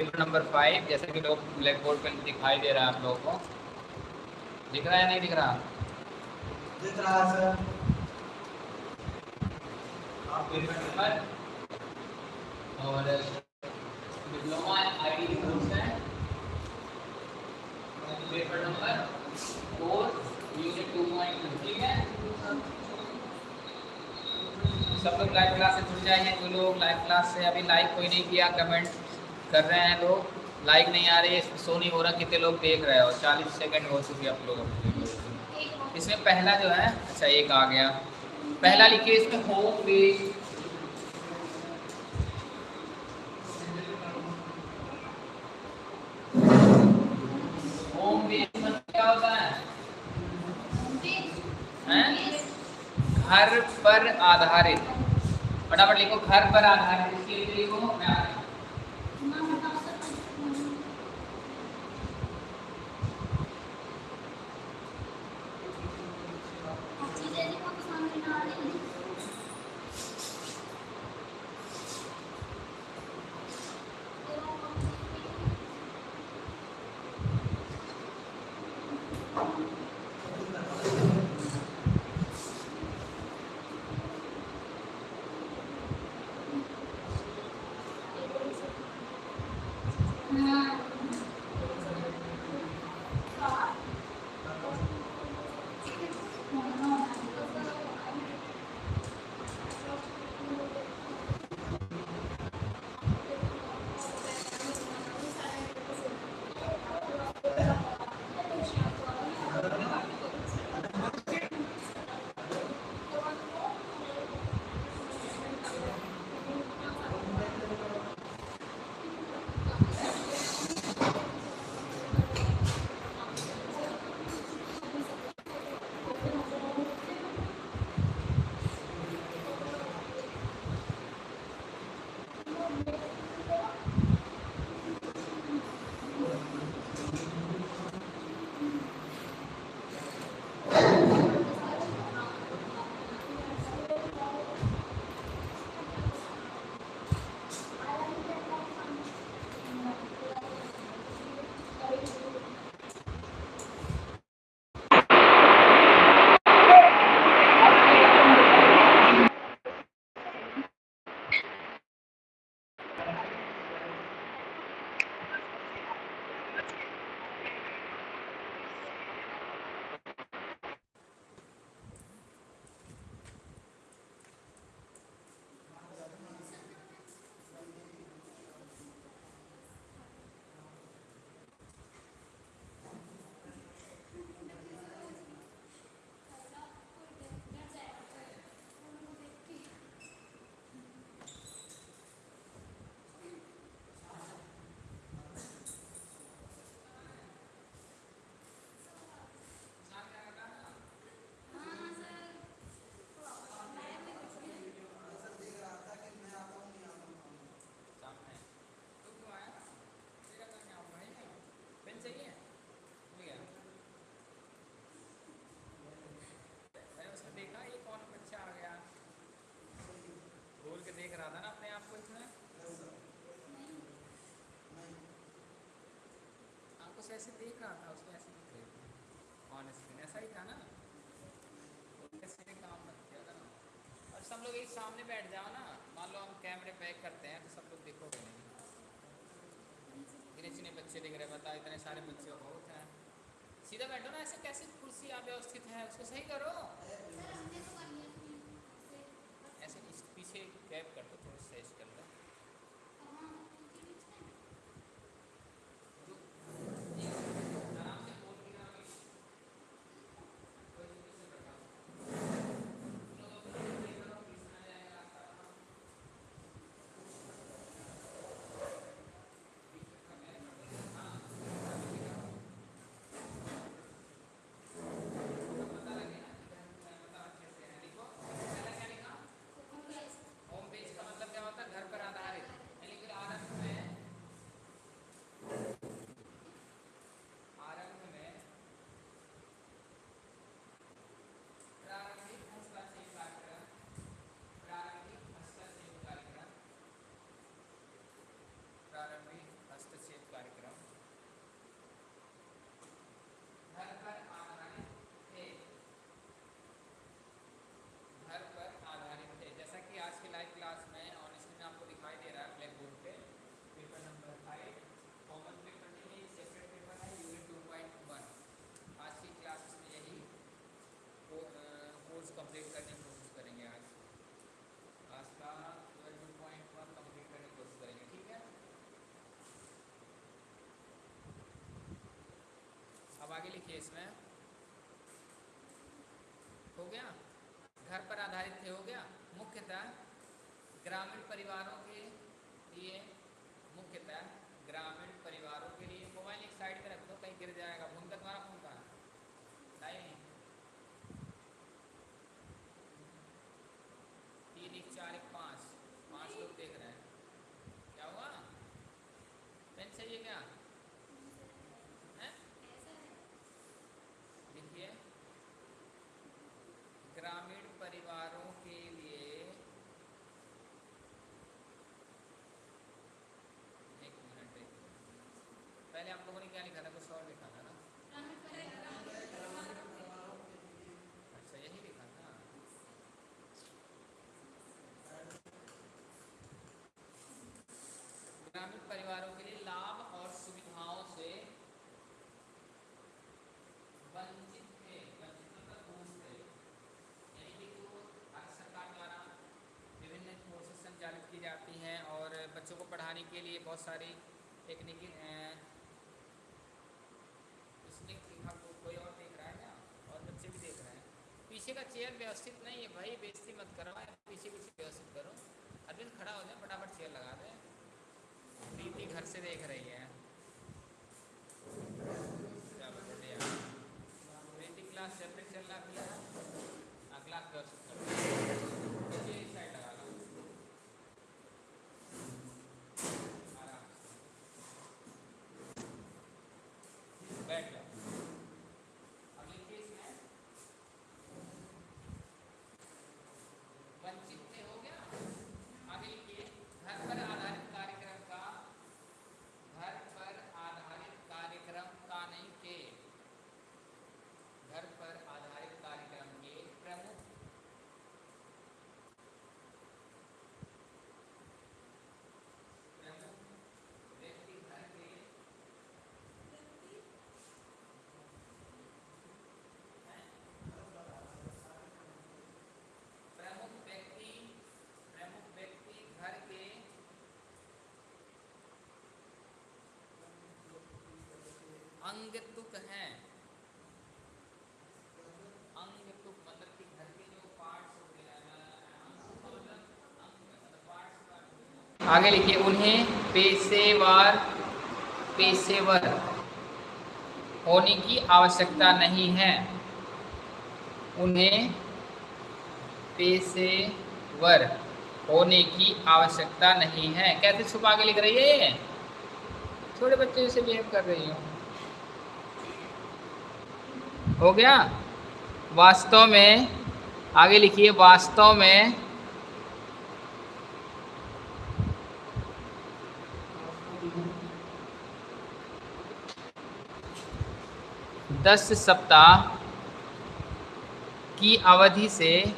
Paper number five जैसे कि लोग ब्लैक बोर्ड पर दिखाई दे रहा है आप लोगों को। दिख रहा है नहीं दिख रहा? दिख रहा है सर पेपर नंबर और डिप्लोमा आईटी कोर्स है। Paper number four unit two point ठीक है? सब लोग लाइव क्लास से जुड़ जाइए। जो लोग लाइव क्लास से अभी लाइव कोई नहीं किया कमेंट कर रहे हैं लोग। लाइक नहीं आ रही है शो नहीं हो रहा, कितने लोग देख रहे हो चालीस सेकंड हो चुकी आप लोग इसमें पहला जो है अच्छा एक आ गया। पहला लिखिए इसमें होम पेज होम पेज क्या होता हैं? घर पर आधारित। फटाफट लिखो, घर पर आधारित। इसके लिए लिखो, मैं 嗯。कुछ ऐसे देख रहा था, उसको ऐसे दिख रहे थे। ऑन स्क्रीन ऐसा ही था ना। ऐसे काम मत किया था ना। और सब लोग एक सामने बैठ जाओ ना। मान लो हम कैमरे पैक करते हैं तो सब लोग देखोगे नहीं। इतने इतने बच्चे दिख रहे बता इतने सारे बच्चे बहुत हैं। सीधा बैठो ना, ऐसे कैसे कुर्सी अव्यवस्थित है? उसको सही करो। इसमें? हो गया? घर पर आधारित थे हो गया? मुख्यतः ग्रामीण परिवारों के लिए मुख्यतः ग्रामीण परिवारों के लिए मोबाइल एक साइड में रख दो कहीं गिर जाएगा फ़ोन का तुम्हारा फ़ोन का नहीं तीन एक चार एक पाँच पाँच लोग देख रहे हैं क्या हुआ पेन चाहिए क्या हैं लिखिए ग्रामीण परिवारों के लिए एक मिनट एक मिनट। पहले आप लोगों ने क्या लिखा था कुछ और लिखा था ना अच्छा यही लिखा था ग्रामीण परिवारों के लिए लाभ और सुविधाओं से वंचित थे वंचित मतलब दूर थे यानी कि जो भारत सरकार द्वारा विभिन्न कोर्सेज संचालित की जाती हैं और बच्चों को पढ़ाने के लिए बहुत सारी टेक्निकी इसमें लिखा को कोई और देख रहा है क्या और बच्चे भी देख रहे हैं पीछे का चेयर व्यवस्थित नहीं है भाई बेइज्जती मत करो पीछे पीछे व्यवस्थित करो अरविंद खड़ा हो जाए फटाफट चेयर लगा दे प्रीति घर से देख रही है चलो बढ़िया प्रीति क्लास जब तक चल रहा किया हाँ क्लास व्यवस्थित करो पीछे इस साइड लगा लो आराम से बैठ जाओ अब लिखिए इसमें वंचित से हो गया आगे लिखिए घर पर आधारित कार्यक्रम का घर पर आधारित कार्यक्रम का नहीं के घर पर आधारित कार्यक्रम के प्रमुख प्रमुख व्यक्ति घर के प्रमुख व्यक्ति प्रमुख व्यक्ति घर के अंग तुक हैं। अंग तुक मतलब कि घर के जो पार्ट्स आगे लिखिए, उन्हें पेशेवर पेशेवर होने की आवश्यकता नहीं है। उन्हें पेशेवर होने की आवश्यकता नहीं है। कैसे छुपा के लिख रही है ये? छोटे बच्चे जैसे बिहेव कर रही हो। हो गया? वास्तव में, आगे लिखिए, वास्तव में। दस सप्ताह की अवधि से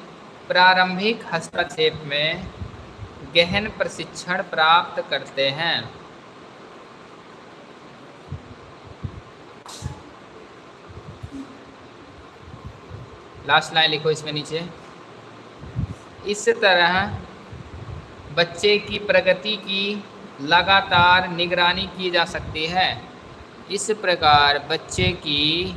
प्रारंभिक हस्तक्षेप में गहन प्रशिक्षण प्राप्त करते हैं। लास्ट लाइन लिखो इसमें नीचे। इस तरह बच्चे की प्रगति की लगातार निगरानी की जा सकती है। इस प्रकार बच्चे की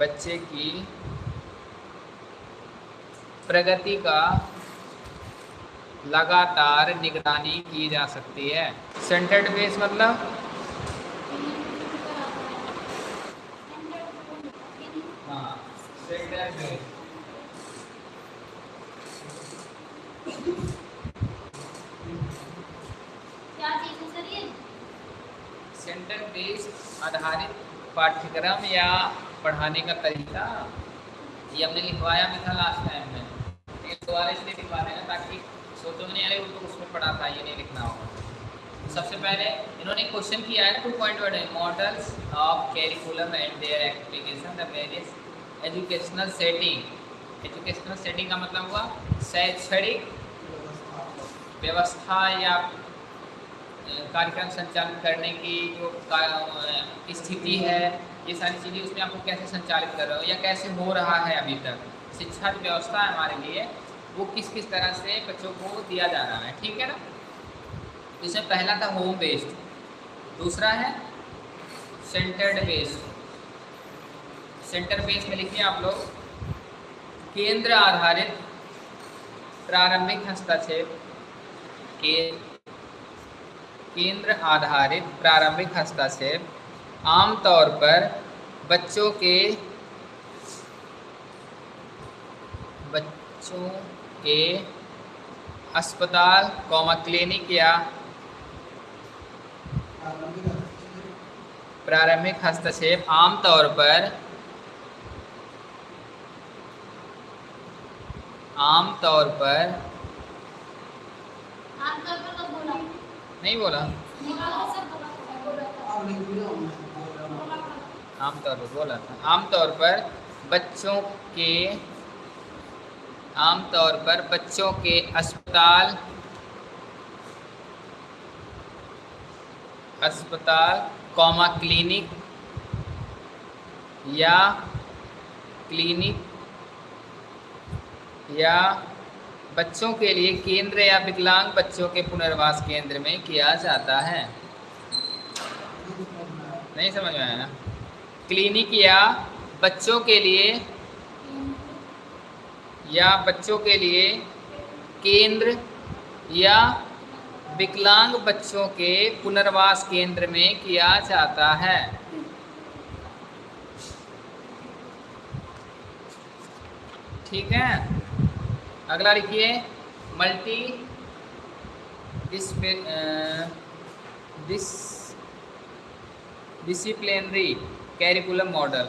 बच्चे की प्रगति का लगातार निगरानी की जा सकती है। सेंटर्ड बेस मतलब? हाँ सेंटर्ड बेस है सेंटर बेस आधारित पाठ्यक्रम या पढ़ाने का तरीका? ये हमने लिखवाया भी था लास्ट टाइम में। दोबारा इसलिए लिखवा रहे हैं ताकि सोचो नहीं अरे तो उसमें पढ़ा था, ये नहीं लिखना होगा। सबसे पहले इन्होंने क्वेश्चन किया है two point one models of curriculum and their application the various educational setting educational setting का मतलब हुआ शैक्षणिक व्यवस्था या कार्यक्रम संचालित करने की जो स्थिति है, ये सारी चीज़ें उसमें आपको कैसे संचालित कर रहे हो या कैसे हो रहा है अभी तक? शिक्षा जो व्यवस्था हमारे लिए वो किस किस तरह से बच्चों को दिया जा रहा है, ठीक है ना? इसमें पहला था होम बेस्ड दूसरा है सेंटर्ड बेस्ड सेंटर बेस्ड में लिखिए आप लोग, केंद्र आधारित प्रारंभिक हस्तक्षेप, के केंद्र आधारित प्रारंभिक हस्तक्षेप आमतौर पर बच्चों के बच्चों के अस्पताल, कौमा क्लिनिक या प्रारंभिक हस्तक्षेप आमतौर पर आमतौर पर नहीं बोला। आमतौर पर बोला था आमतौर पर बच्चों के आमतौर पर बच्चों के अस्पताल अस्पताल, कॉमा क्लिनिक या क्लिनिक या बच्चों के लिए केंद्र या विकलांग बच्चों के पुनर्वास केंद्र में किया जाता है। नहीं समझ में आया ना? क्लिनिक या बच्चों के लिए या बच्चों के लिए केंद्र या विकलांग बच्चों के पुनर्वास केंद्र में किया जाता है। ठीक है? अगला लिखिए, multi dis dis, disciplinary curriculum model.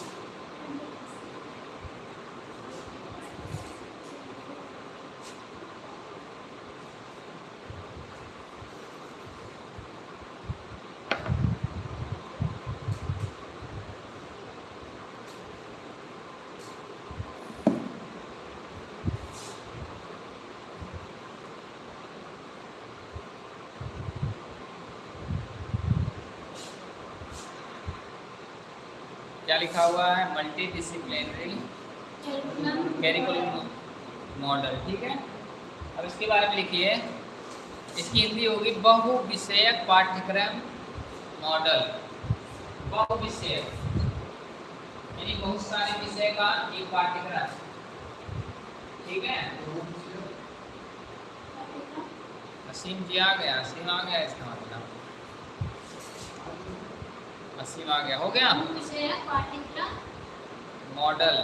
क्या लिखा हुआ है? मल्टी डिसिप्लिनरी कैरिकुलम मॉडल ठीक है? अब इसके बारे में लिखिए। इसकी हिंदी होगी बहु विषयक पाठ्यक्रम मॉडल बहु विषयक यानी बहुत सारे विषय का एक पाठ्यक्रम ठीक है? असीम जी आ गया असीम आ गया इसका मतलब असीम आ गया हो गया? मॉडल।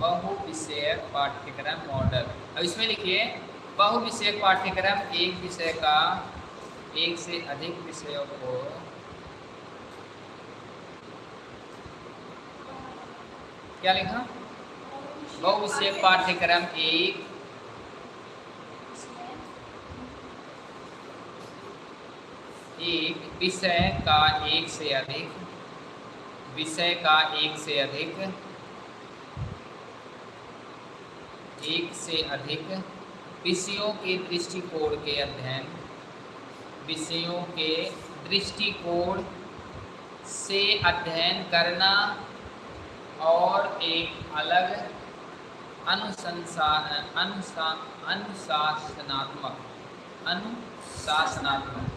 बहु विषयक पाठ्यक्रम मॉडल। अब इसमें लिखिए बहु विषयक पाठ्यक्रम एक विषय का एक से अधिक विषयों को क्या लिखा? बहु विषयक पाठ्यक्रम एक एक विषय का एक से अधिक, विषय का एक से अधिक, एक से अधिक, विषयों के दृष्टिकोण के अध्ययन, विषयों के दृष्टिकोण से अध्ययन करना और एक अलग अनुसंसा, अनुसा, अनुशासनात्मक अनुशासनात्मक।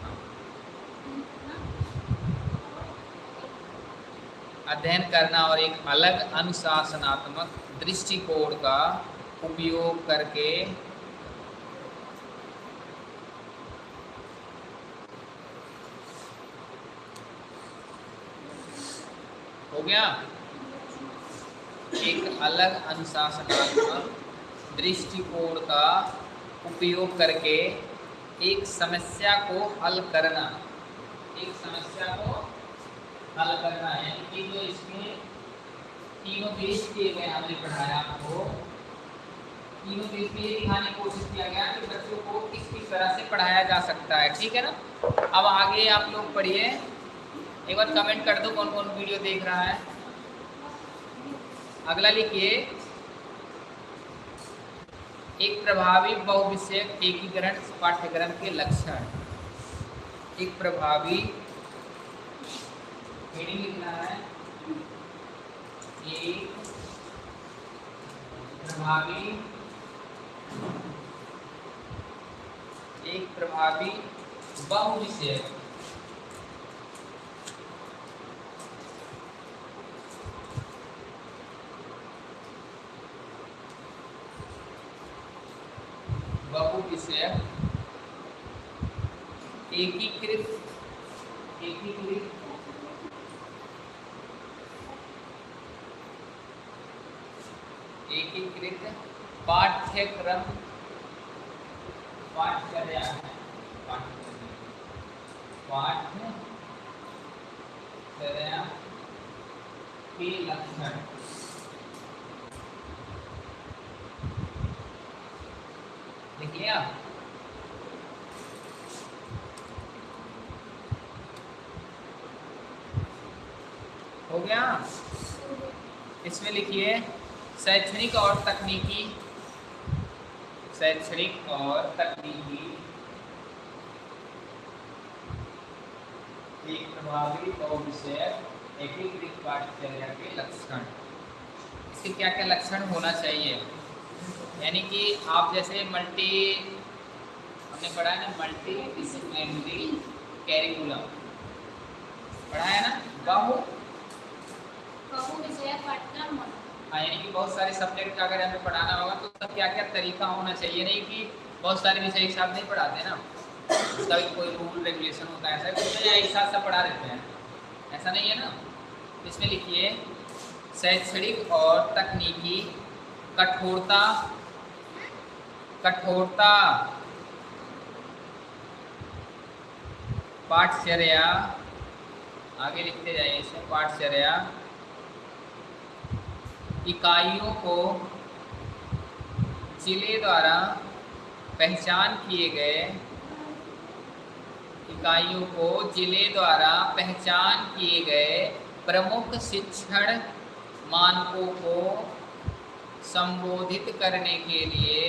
अध्ययन करना और एक अलग अनुशासनात्मक दृष्टिकोण का उपयोग करके हो गया? एक अलग अनुशासनात्मक दृष्टिकोण का उपयोग करके एक समस्या को हल करना। एक समस्या को हल करना है कि जो इसके तीनों देश किए गए हमने पढ़ाया आपको। तीनों पेज में ये दिखाने की कोशिश किया गया कि बच्चों को किस किस तरह से पढ़ाया जा सकता है, ठीक है ना? अब आगे आप लोग पढ़िए। एक बार कमेंट कर दो कौन कौन वीडियो देख रहा है। अगला लिखिए। एक प्रभावी बहुविषयक एकीकरण, पाठ्यक्रम के लक्षण। एक प्रभावी हेडिंग लिखना है। एक प्रभावी एक प्रभावी बहुविषयक एकीकृत एकीकृत एकीकृत पाठ्यक्रम पाठ्यचर्या है पाठ्यचर्या पाठ्यचर्या के लक्षण लिख लिया हो गया इसमें लिखिए, शैक्षणिक और तकनीकी। शैक्षणिक और तकनीकी। एक प्रभावी बहुविषयक एकीकृत पाठ्यचर्या के लक्षण। इसके क्या क्या लक्षण होना चाहिए? यानी कि आप जैसे मल्टी हमने पढ़ा है ना मल्टी डिसिप्लिनरी कैरिकुलम पढ़ा है ना? बहु बहु विषय पाठ्यक्रम हाँ यानी कि बहुत सारे सब्जेक्ट का अगर हमें पढ़ाना होगा तो उसका क्या क्या तरीका होना चाहिए? नहीं कि बहुत सारे विषय एक साथ नहीं पढ़ाते ना। उसका भी कोई रूल रेगुलेशन होता है, ऐसा नहीं एक साथ सब पढ़ा देते हैं। ऐसा नहीं है ना? इसमें लिखिए, शैक्षणिक और तकनीकी कठोरता कठोरता, पाठचर्या, आगे लिखते जाइए इसमें, पाठचर्या। इकाइयों को ज़िले द्वारा पहचान किए गए इकाइयों को ज़िले द्वारा पहचान किए गए प्रमुख शिक्षण मानकों को संबोधित करने के लिए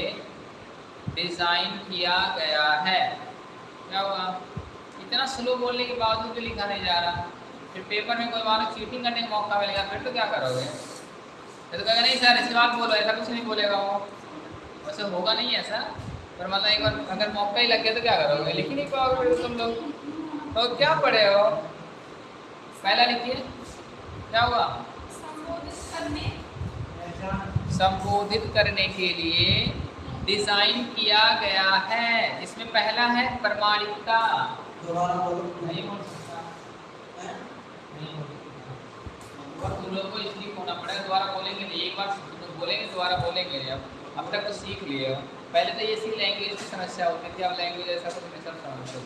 डिज़ाइन किया गया है। क्या हुआ? इतना स्लो बोलने के बावजूद भी लिखा नहीं जा रहा। फिर पेपर में कोई मानो चीटिंग करने का मौका मिलेगा, फिर तो क्या करोगे? तो कहेगा नहीं सर ऐसी बात बोलो ऐसा कुछ नहीं बोलेगा वो। वैसे होगा नहीं ऐसा पर मतलब एक बार अगर मौका ही लग गया तो क्या करोगे? लिख ही नहीं पाओगे फिर तुम लोग। तो क्या पढ़े हो? पहला लिखिए। क्या हुआ? संबोधित करने। के लिए डिज़ाइन किया गया है। इसमें पहला है प्रमाणिकता। दोबारा बोलो। नहीं बोल सकता। नहीं बोल सकता और तुम लोग को इसलिए होना पड़ेगा दोबारा बोलेंगे नहीं एक बार बोलेंगे दोबारा बोलेंगे नहीं। अब अब तक तो सीख लिए। हो पहले तो ये सी लैंग्वेज की समस्या होती थी अब लैंग्वेज ऐसा कुछ नहीं सब समझते हो।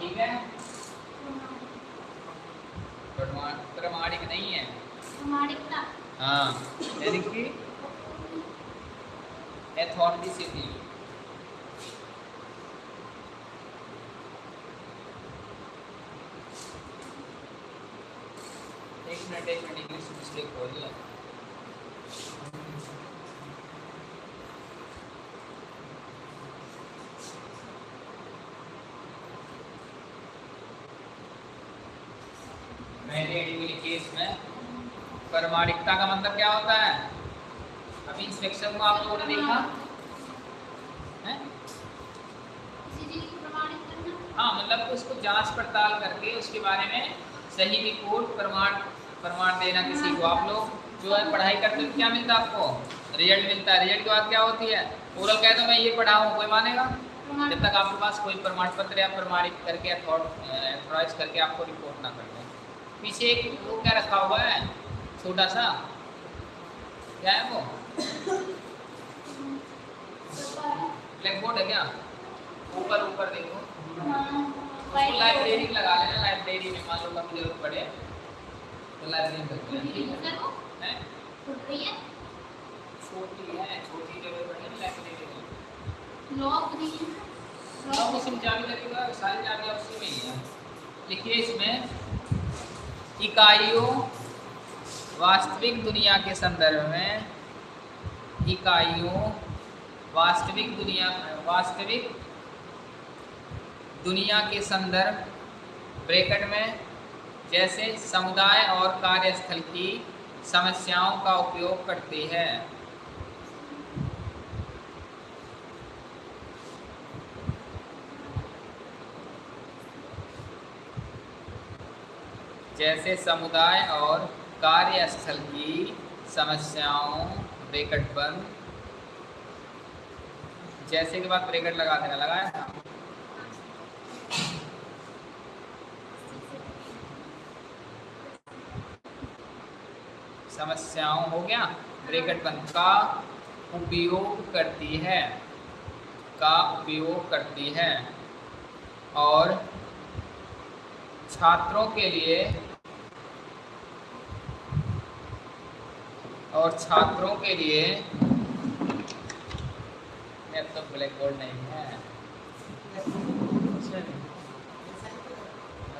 ठीक है? प्रमाणिक नहीं है? हाँ। यानी कि? एथॉरिटी एक मिनट एक रही है मैंने केस में प्रमाणिकता का मतलब क्या होता है? अभी इंस्पेक्शन को आप लोगों ने देखा? है? हाँ मतलब उसको जाँच पड़ताल करके उसके बारे में सही रिपोर्ट प्रमाण प्रमाण देना किसी को। आप लोग जो है पढ़ाई करते हो क्या मिलता है आपको? रिज़ल्ट मिलता है। रिज़ल्ट के बाद क्या होती है? ओरल कह दो मैं ये पढ़ा हूँ कोई मानेगा? जब तक आपके पास कोई प्रमाण पत्र या प्रमाणित करके अथॉराइज करके आपको रिपोर्ट ना कर दें। पीछे एक वो क्या रखा हुआ है? छोटा सा। क्या है वो? ब्लैक बोर्ड है क्या? ऊपर ऊपर देखो। लाइब्रेरी लगा लेना लाइब्रेरी में मान लो कभी ज़रूरत पड़े। रही है छोटी है छोटी जगह लाइब्रेरी लगेगा सारी उसी में ही है लिखिए इसमें इकाइयों वास्तविक दुनिया के संदर्भ में, इकाइयों वास्तविक दुनिया वास्तविक दुनिया के संदर्भ ब्रैकेट में जैसे समुदाय और कार्यस्थल की समस्याओं का उपयोग करती है। जैसे समुदाय और कार्यस्थल की समस्याओं, ब्रैकेट बंद। जैसे के बाद ब्रैकेट लगा देना, लगाया? था समस्याओं हो गया। ब्रैकेट बंद का उपयोग करती है। का उपयोग करती है। और छात्रों के लिए और छात्रों के लिए तो ब्लैक बोर्ड नहीं है।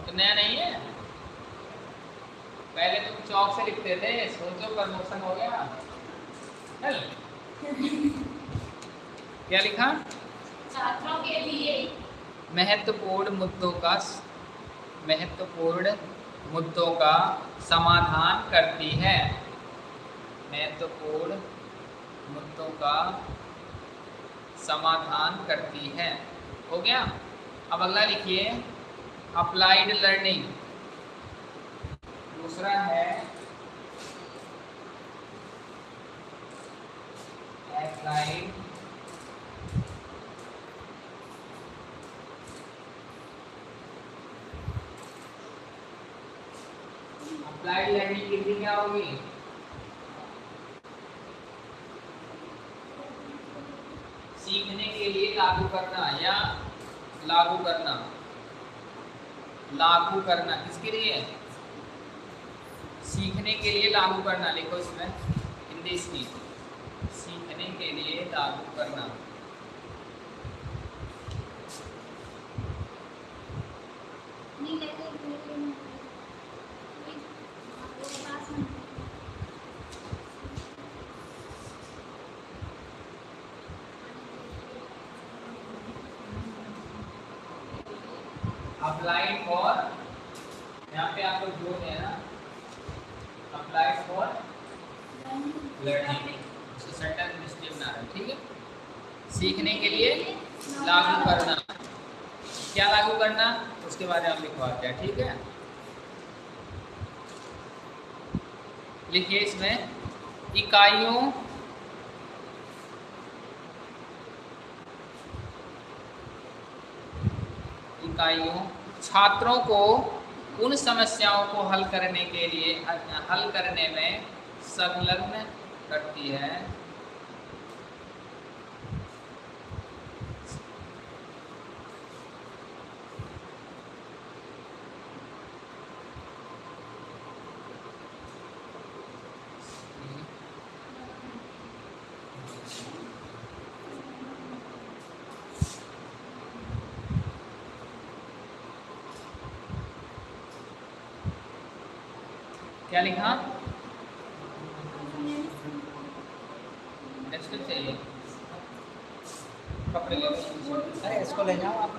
तो नया नहीं है? पहले तुम चौक से लिखते थे सोचो प्रमोशन हो गया। चल। क्या लिखा? छात्रों के लिए। महत्वपूर्ण मुद्दों का महत्वपूर्ण मुद्दों का समाधान करती है। महत्वपूर्ण मुद्दों का समाधान करती है। हो गया? अब अगला लिखिए। अप्लाइड लर्निंग दूसरा है अप्लाइड अप्लाइड लर्निंग की क्या होगी? सीखने के लिए लागू करना या लागू करना? लागू करना, किसके लिए? सीखने के लिए लागू करना लिखो इसमें हिंदी इसकी सीखने के लिए लागू करना। अप्लाइड फॉर यहाँ पे आपको दें ना applied for learning sentence mistake ना रहे ठीक है? सीखने के लिए लागू करना। क्या लागू करना? उसके बारे में हम लिखवाते हैं ठीक है? लिखिए इसमें, इकाइयों इकाइयों, छात्रों को उन समस्याओं को हल करने के लिए, हल करने में संलग्न करती है। क्या लिखा नेक्स्ट चाहिए कपड़े ले लो। अरे इसको ले जाओ आप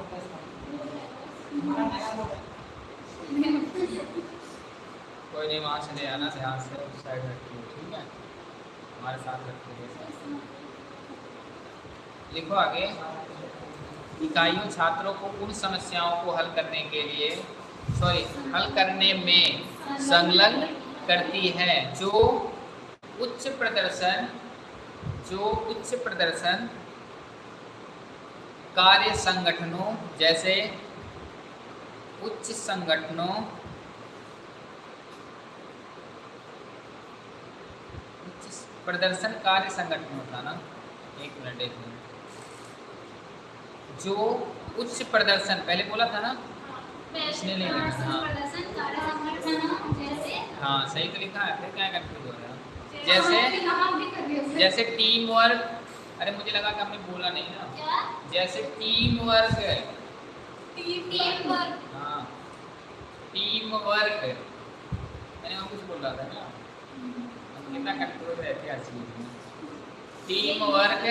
कोई नहीं वहाँ से ले आना ध्यान से उस साइड रखिए ठीक है हमारे साथ रखिए लिखो आगे। इकाइयों छात्रों को उन समस्याओं को हल करने के लिए सॉरी हल करने में संलग्न करती है जो उच्च प्रदर्शन, जो उच्च प्रदर्शन कार्य संगठनों जैसे उच्च संगठनों, उच्च प्रदर्शन कार्य संगठन होता ना? एक मिनट एक मिनट। जो उच्च प्रदर्शन पहले बोला था ना? इसने ले लिया, हाँ। हाँ सही तो लिखा है फिर क्या कंफ्यूज हो? रहा जैसे जैसे टीम वर्क अरे मुझे लगा कि हमने बोला नहीं ना। क्या? जैसे टीम वर्क टीम वर्क हाँ। टीम वर्क मैंने और कुछ बोल रहा था ना। कितना कंट्रोल रहते हैं हर चीज़ में। टीम वर्क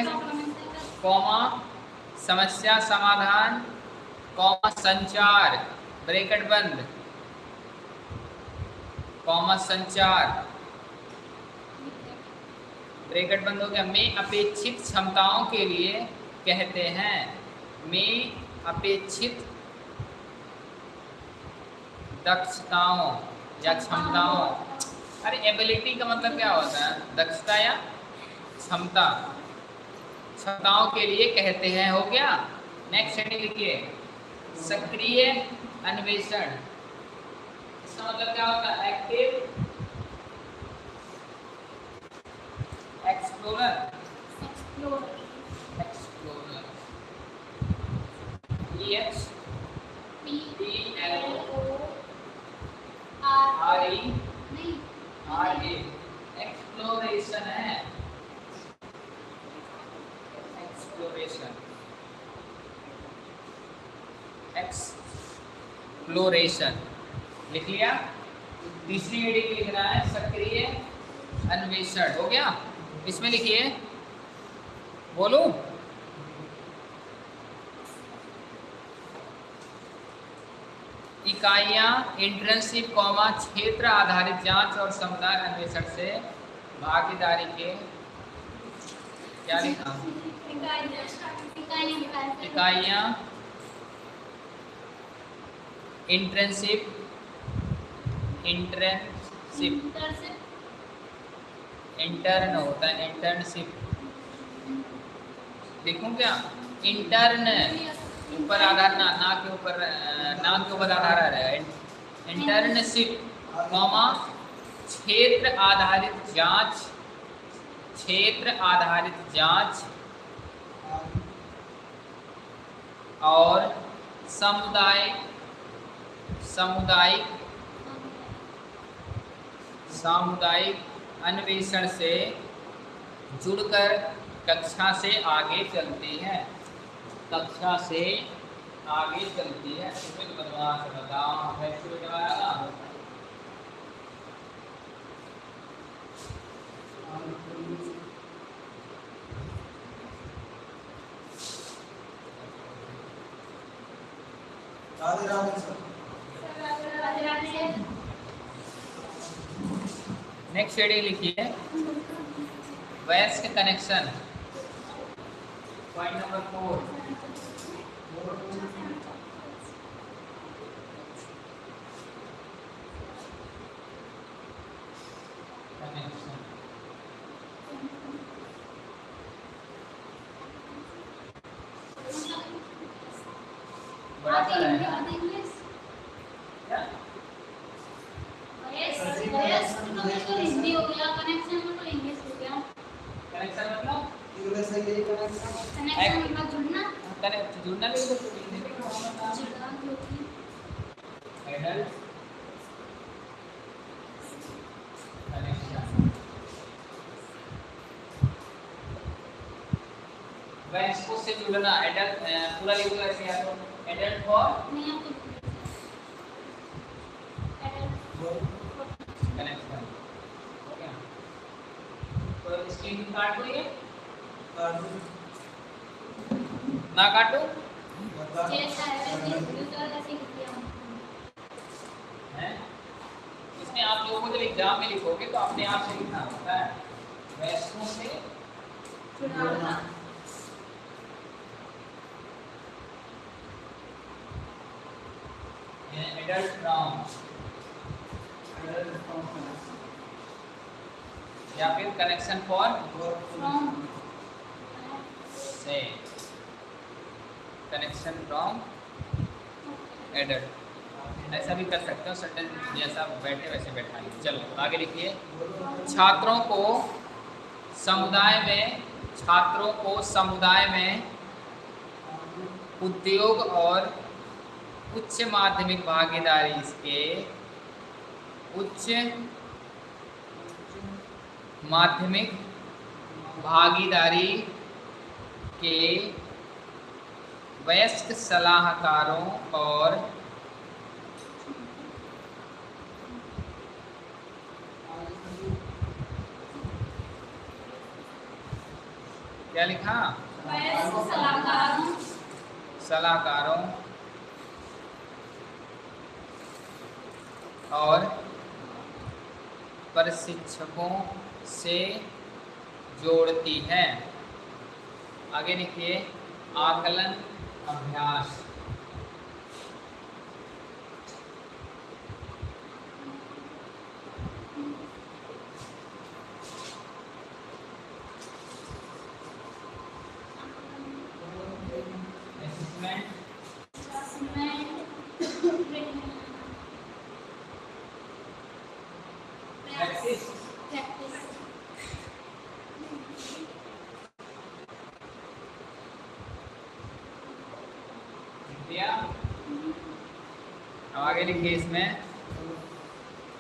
कॉमा समस्या समाधान कॉमा संचार ब्रैकेट बंद। कॉमा संचार। ब्रैकेट बंद हो गया। में अपेक्षित क्षमताओं के लिए कहते हैं। में अपेक्षित दक्षताओं या क्षमताओं। अरे एबिलिटी का मतलब क्या होता है? दक्षता या क्षमता? क्षमताओं के लिए कहते हैं हो गया? नेक्स्ट हेडिंग लिखिए सक्रिय अन्वेषण। इसका मतलब क्या होता है? Active explorer explore explorer E H P L O R E नहीं। आर ए एक्सप्लोरेशन है। एक्सप्लोरेशन एक्सप्लोरेशन लिख लिया? तीसरी हेडिंग लिखना है, सक्रिय, अन्वेषण। हो गया? इसमें लिखिए। बोलू? इकाइयाँ इंटर्नशिप कॉमा क्षेत्र आधारित जाँच और समुदाय अन्वेषण से भागीदारी के क्या लिखा? इकाइयाँ इंटर्नशिप इंटर्नशिप इंटर्न होता है इंटर्नशिप लिखूं क्या? इंटर्न ऊपर आधार ना ना के ऊपर ना के ऊपर आधार आ रहा है। इंटर्नशिप कॉमा क्षेत्र आधारित जाँच, क्षेत्र आधारित जाँच। और सामुदायिक सामुदायिक सामुदायिक अन्वेषण से जुड़कर कक्षा से आगे चलती है। कक्षा से आगे चलती है। बताओ Radhe Radhe sir. Next heading लिखिए। वयस्क connection point number four connection बड़ा आते सा है इंग्लिश ना? आते इंग्लिश क्या? वयस वयस तो बिल्कुल हिंदी हो गया कनेक्शन में तो इंग्लिश हो गया कनेक्शन मतलब इंग्लिश से यही कनेक्शन कनेक्शन मतलब जुड़ना कनेक्ट जुड़ना भी तो हिंदी में क्या होता है? जुड़ना जो कि एडल्ट कनेक्शन वयस्कों से जुड़ना एडल्ट पूरा लिखो ऐसे या तो एडल्ट फॉर नहीं आप तो कनेक्शन हो तो स्क्रीन काट लीजिए ना काटो? इसमें आप लोगों को जब एग्ज़ाम में लिखोगे तो अपने आप से लिखना होता है। वयस्कों से एडल्ट फ्रॉम या फिर कनेक्शन फॉर से कनेक्शन फ्रॉम एडल्ट ऐसा भी कर सकते हो सेंटेंस जैसा बैठे वैसे बैठा चलो, आगे लिखिए। छात्रों को समुदाय में, छात्रों को समुदाय में उद्योग और उच्च माध्यमिक भागीदारी के उच्च माध्यमिक भागीदारी के वयस्क सलाहकारों और क्या लिखा? सलाहकारों। सलाहकारों। और प्रशिक्षकों से जोड़ती है। आगे लिखिए आकलन अभ्यास। लिखिए इसमें?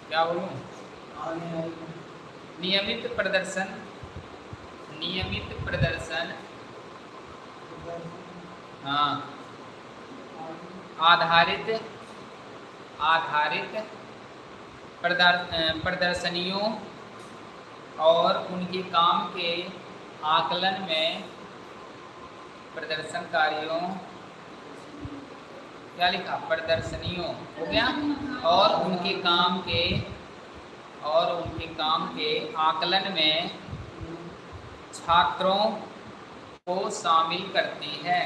क्या बोलूँ? नियमित प्रदर्शन। नियमित प्रदर्शन। हाँ। आधारित। आधारित प्रदर- प्रदर्शनियों और उनके काम के आकलन में प्रदर्शनकारियों क्या लिखा प्रदर्शनियों हो गया और उनके काम के, और उनके काम के आकलन में छात्रों को शामिल करती है।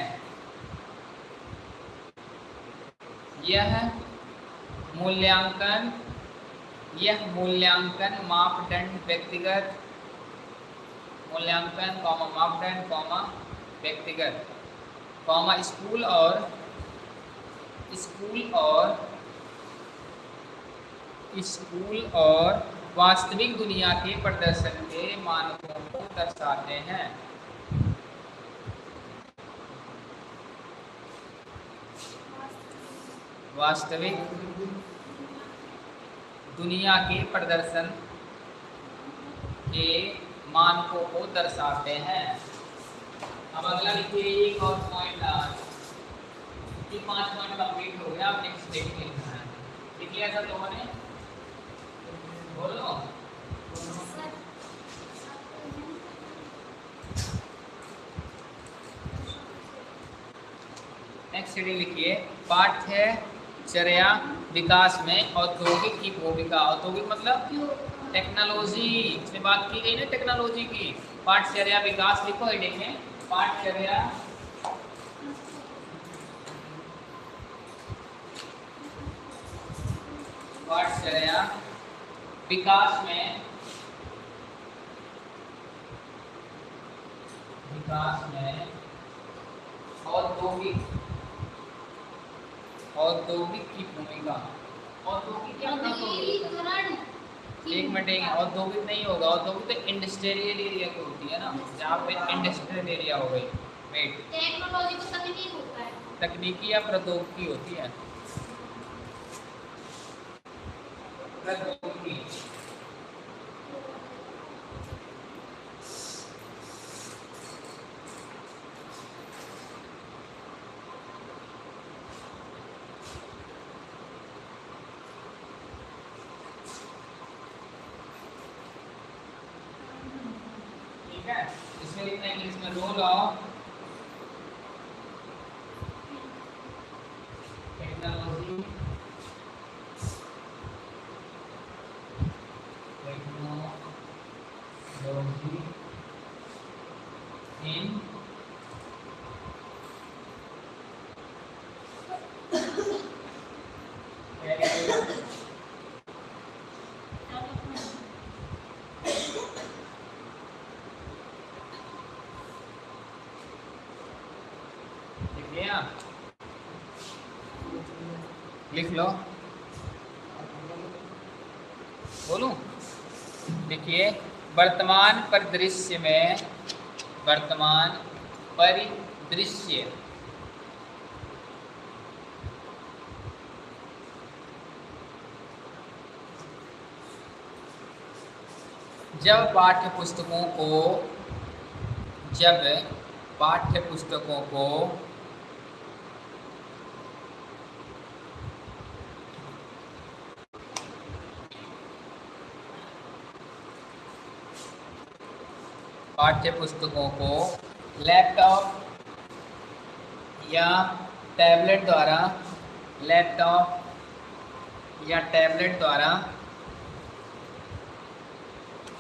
यह मूल्यांकन यह मूल्यांकन मापदंड व्यक्तिगत, मूल्यांकन, कॉमा मापदंड, कॉमा व्यक्तिगत, कॉमा स्कूल और स्कूल और स्कूल और वास्तविक दुनिया के प्रदर्शन के मानकों को दर्शाते हैं। वास्तविक दुनिया के प्रदर्शन के मानकों को दर्शाते हैं। अब अगला लिखिए एक और पॉइंट ये पाँच पॉइंट कंप्लीट हो गया अब नेक्स्ट डेट है लिख लिया सर लोगों ने बोलो। नेक्स्ट हेडिंग लिखिए। पाठ्यचर्या विकास में औद्योगिक की भूमिका। औद्योगिक मतलब टेक्नोलॉजी इसमें बात की गई ना टेक्नोलॉजी की। पाठ्यचर्या विकास लिखो हेडिंग में। पाठ्यचर्या पाठ्यचर्या विकास में। विकास में। औद्योगिक औद्योगिक की भूमिका। औद्योगिक क्या? एक मिनट एक औद्योगिक नहीं होगा। औद्योगिक तो इंडस्ट्रियल एरिया की होती है ना। जहाँ पे इंडस्ट्रियल एरिया हो गई। वेट टेक्नोलॉजी को तकनीक होता है। तकनीकी या प्रौद्योगिकी होती है। प्रौद्योगिकी देख लो। बोलो? देखिए, वर्तमान परिदृश्य में, वर्तमान परिदृश्य। जब पाठ्य पुस्तकों को, जब पाठ्य पुस्तकों को पाठ्य पुस्तकों को लैपटॉप या टैबलेट द्वारा, लैपटॉप या टैबलेट द्वारा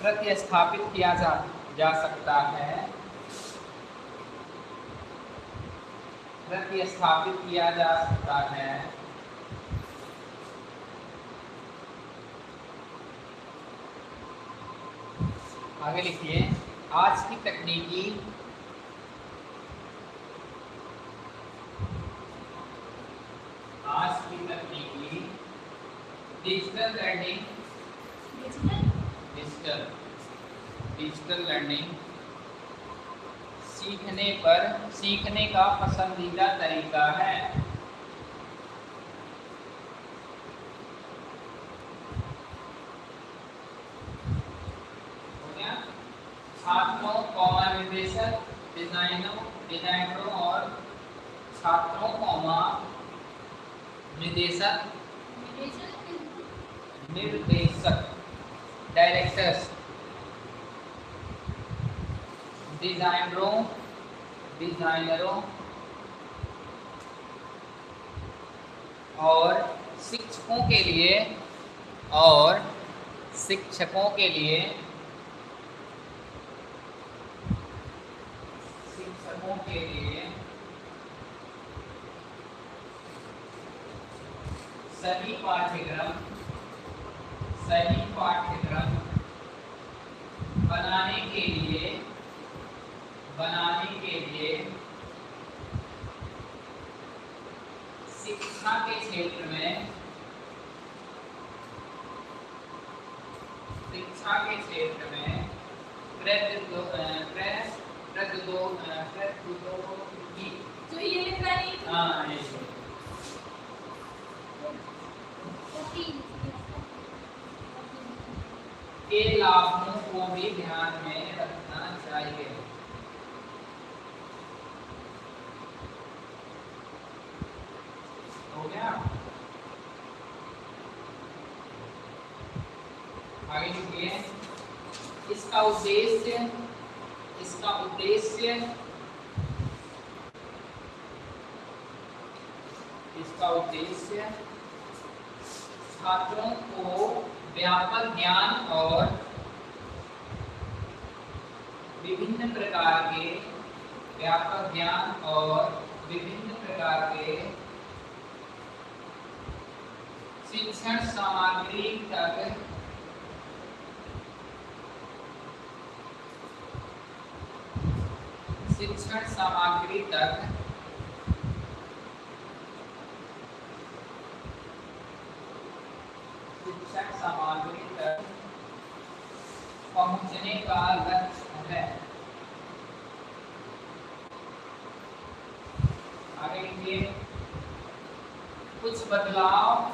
प्रतिस्थापित किया जा जा सकता है। प्रतिस्थापित किया जा सकता है। आगे लिखिए। आज की तकनीकी आज की तकनीकी digital learning digital digital learning सीखने पर सीखने का पसंदीदा तरीका हो गया छात्रों कौमा निर्देशक डिजाइनों, डिजाइनरों और छात्रों कौमा निर्देशक। निर्देशक डायरेक्टर्स डिजाइनरों डिजाइनरों और शिक्षकों के लिए, और शिक्षकों के लिए शिक्षकों के लिए सभी पाठ्यक्रम, सही पाठ्यक्रम बनाने के लिए, बनाने के लिए शिक्षा के क्षेत्र में, शिक्षा के क्षेत्र में प्र- प्रौद्योगिकी जो ये लिख रहा है। हाँ ये के लाभों को भी ध्यान में रखना चाहिए। हो गया? आगे लिखिए इसका उद्देश्य इसका उद्देश्य इसका उद्देश्य छात्रों को व्यापक ज्ञान और विभिन्न प्रकार के व्यापक ज्ञान और विभिन्न प्रकार के शिक्षण सामग्री तक शिक्षण सामग्री तक। शिक्षण सामग्री तक पहुँचने का लक्ष्य है। आगे कुछ बदलाव।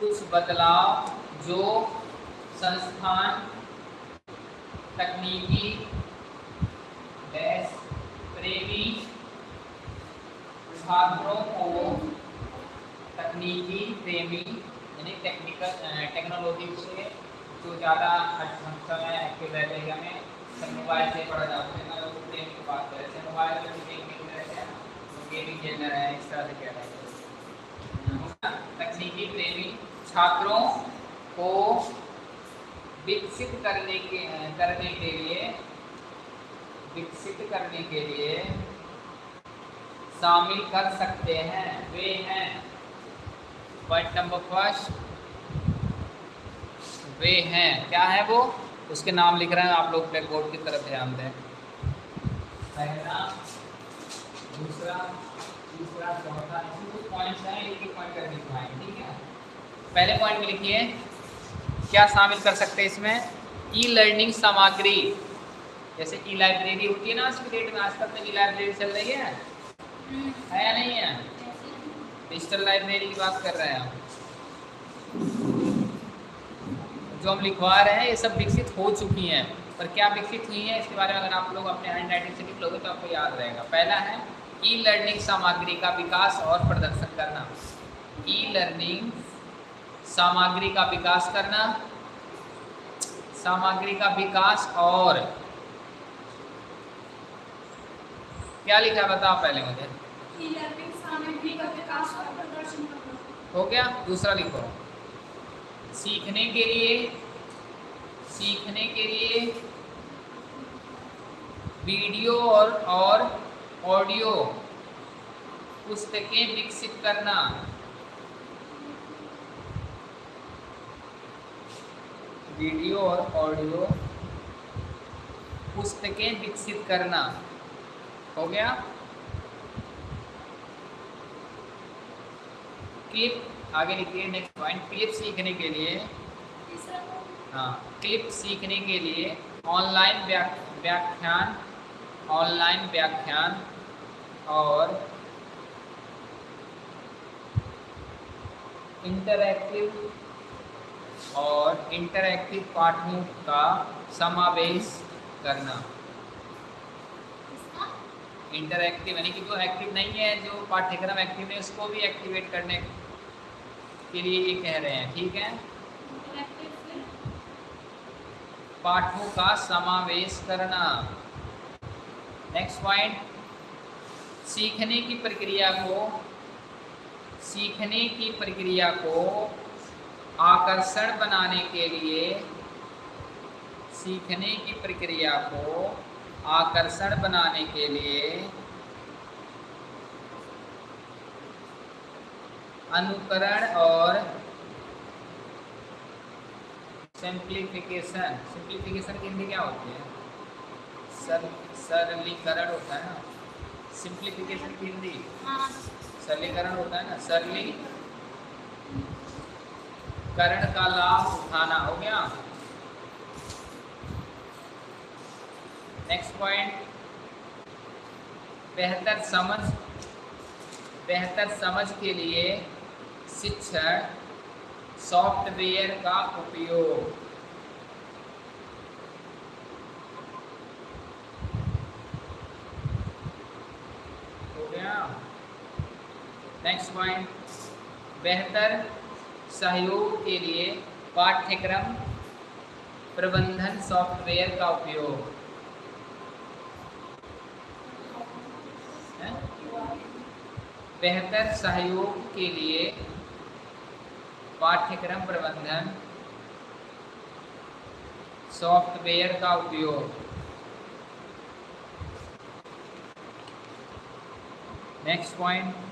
कुछ बदलाव जो संस्थान, तकनीकी प्रेमी छात्रों को तकनीकी, प्रेमी, यानी टेक्निकल टेक्नोलॉजी से जो ज़्यादा समय एक्टिव रहते हैं हमें सब मोबाइल से पढ़ा जाता है। ना लोग प्रेम की बात करें जैसे मोबाइल में गेम खेल रहे हैं गेमिंग खेल रहे हैं, इस तरह से कह रहे हैं। तकनीकी, प्रेमी छात्रों को विकसित करने के करने के लिए, विकसित करने के लिए शामिल कर सकते हैं, वे हैं। पॉइंट नंबर फ़र्स्ट वे हैं। क्या है वो? उसके नाम लिख रहे हैं, आप लोग ब्लैक बोर्ड की तरफ़ ध्यान दें। पहला, दूसरा, तीसरा, चौथा पॉइंट्स हैं पॉइंट दिखाएँगे ठीक है? पहले पॉइंट में लिखिए। क्या शामिल कर सकते हैं इसमें? ई लर्निंग सामग्री। जैसे ई लाइब्रेरी होती है ना आज की डेट में आजकल में ई लाइब्रेरी चल रही है। है या नहीं है? डिजिटल लाइब्रेरी की बात कर रहे हैं हम जो हम लिखवा रहे हैं ये सब विकसित हो चुकी हैं। पर क्या विकसित हुई है इसके बारे में अगर आप लोग अपने हैंड राइटिंग से लिख लोगे तो आपको याद रहेगा। पहला है ई लर्निंग सामग्री का विकास और प्रदर्शन करना। ई लर्निंग सामग्री का विकास करना सामग्री का विकास और। क्या लिखा है बताओ पहले मुझे। हो गया दूसरा लिखो। सीखने के लिए सीखने के लिए वीडियो और और ऑडियो पुस्तकें विकसित करना। वीडियो और ऑडियो पुस्तकें विकसित करना। हो गया? क्लिप आगे लिखिए नेक्स्ट पॉइंट क्लिप सीखने के लिए हाँ क्लिप सीखने के लिए ऑनलाइन व्याख्यान ऑनलाइन व्याख्यान और इंटरैक्टिव और इंटरैक्टिव पाठों का समावेश करना। इंटरैक्टिव यानी कि जो एक्टिव नहीं है जो पाठ्यक्रम एक्टिव है उसको भी एक्टिवेट करने के लिए ये कह रहे हैं ठीक है? पाठों का समावेश करना। नेक्स्ट पॉइंट सीखने की प्रक्रिया को सीखने की प्रक्रिया को आकर्षण बनाने के लिए सीखने की प्रक्रिया को आकर्षण बनाने के लिए अनुकरण और सिंप्लीफिकेशन सिंप्लीफिकेशन की हिंदी क्या होती है? सर सरलीकरण होता है ना? सिंप्लीफिकेशन की हिंदी सरलीकरण होता है ना? सरली करण का लाभ उठाना हो गया। नेक्स्ट पॉइंट बेहतर समझ बेहतर समझ के लिए शिक्षण, सॉफ्टवेयर का उपयोग। हो गया। नेक्स्ट पॉइंट बेहतर सहयोग के लिए पाठ्यक्रम प्रबंधन सॉफ्टवेयर का उपयोग। बेहतर सहयोग के लिए पाठ्यक्रम प्रबंधन सॉफ्टवेयर का उपयोग। नेक्स्ट पॉइंट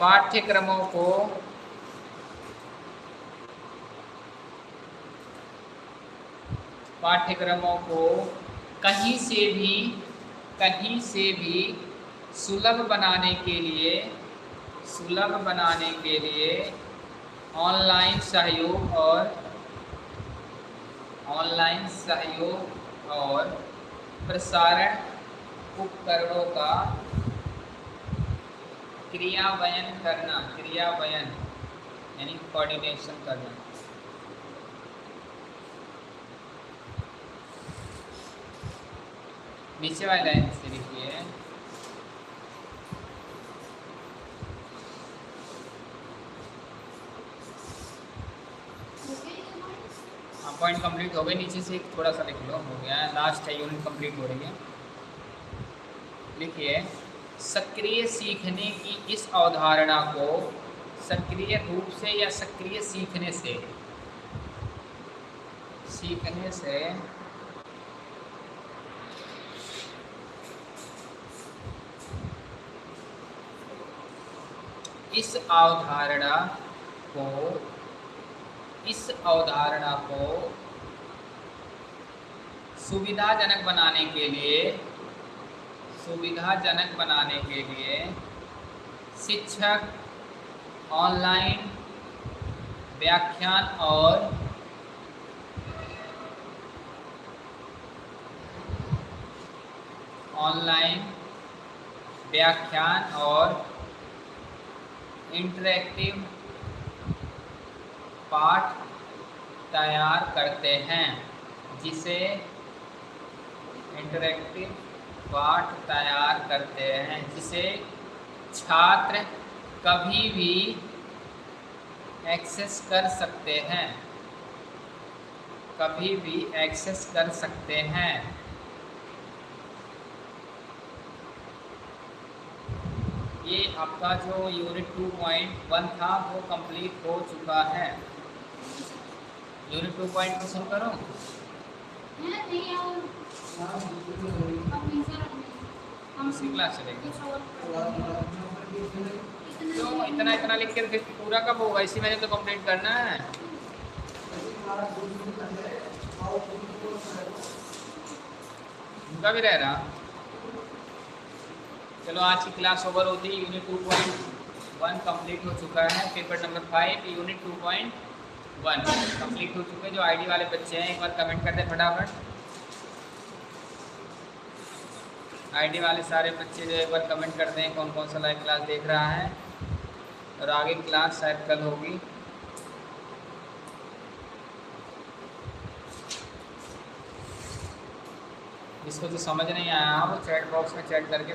पाठ्यक्रमों को पाठ्यक्रमों को कहीं से भी, कहीं से भी सुलभ बनाने के लिए, सुलभ बनाने के लिए ऑनलाइन सहयोग और ऑनलाइन सहयोग और प्रसारण उपकरणों का क्रियान्वयन करना क्रियान्वयन यानी कोऑर्डिनेशन करना। नीचे वाली लाइन से लिखिए पॉइंट कंप्लीट हो गए नीचे से थोड़ा सा लिख लो, हो गया। लास्ट है यूनिट कंप्लीट हो रही है। लिखिए सक्रिय सीखने की इस अवधारणा को सक्रिय रूप से या सक्रिय सीखने से? सीखने से। इस अवधारणा को, इस अवधारणा को सुविधाजनक बनाने के लिए सुविधाजनक बनाने के लिए शिक्षक ऑनलाइन व्याख्यान और ऑनलाइन व्याख्यान और इंटरेक्टिव पाठ तैयार करते हैं, जिसे इंटरेक्टिव पाठ तैयार करते हैं, जिसे छात्र कभी भी एक्सेस कर सकते हैं। कभी भी एक्सेस कर सकते हैं। ये आपका जो यूनिट 2.1 था, वो कंप्लीट हो चुका है। यूनिट 2.2 शुरू करूँ। है क्लास चलेगी। क्यों? इतना इतना लिख के पूरा कब होगा? इसी महीने तो कंप्लीट करना है। उनका भी रह रहा। चलो आज की क्लास ओवर होती है unit two point one complete हो चुका है। Paper number five unit two point one complete हो चुके हैं। जो आईडी वाले बच्चे हैं एक बार कमेंट कर दें फटाफट। आईडी वाले सारे बच्चे जो एक बार कमेंट कर दें कौन कौन सा लाइव क्लास देख रहा है। और आगे क्लास शायद कल होगी। इसको जो समझ नहीं आया। वो चैट बॉक्स में चैट करके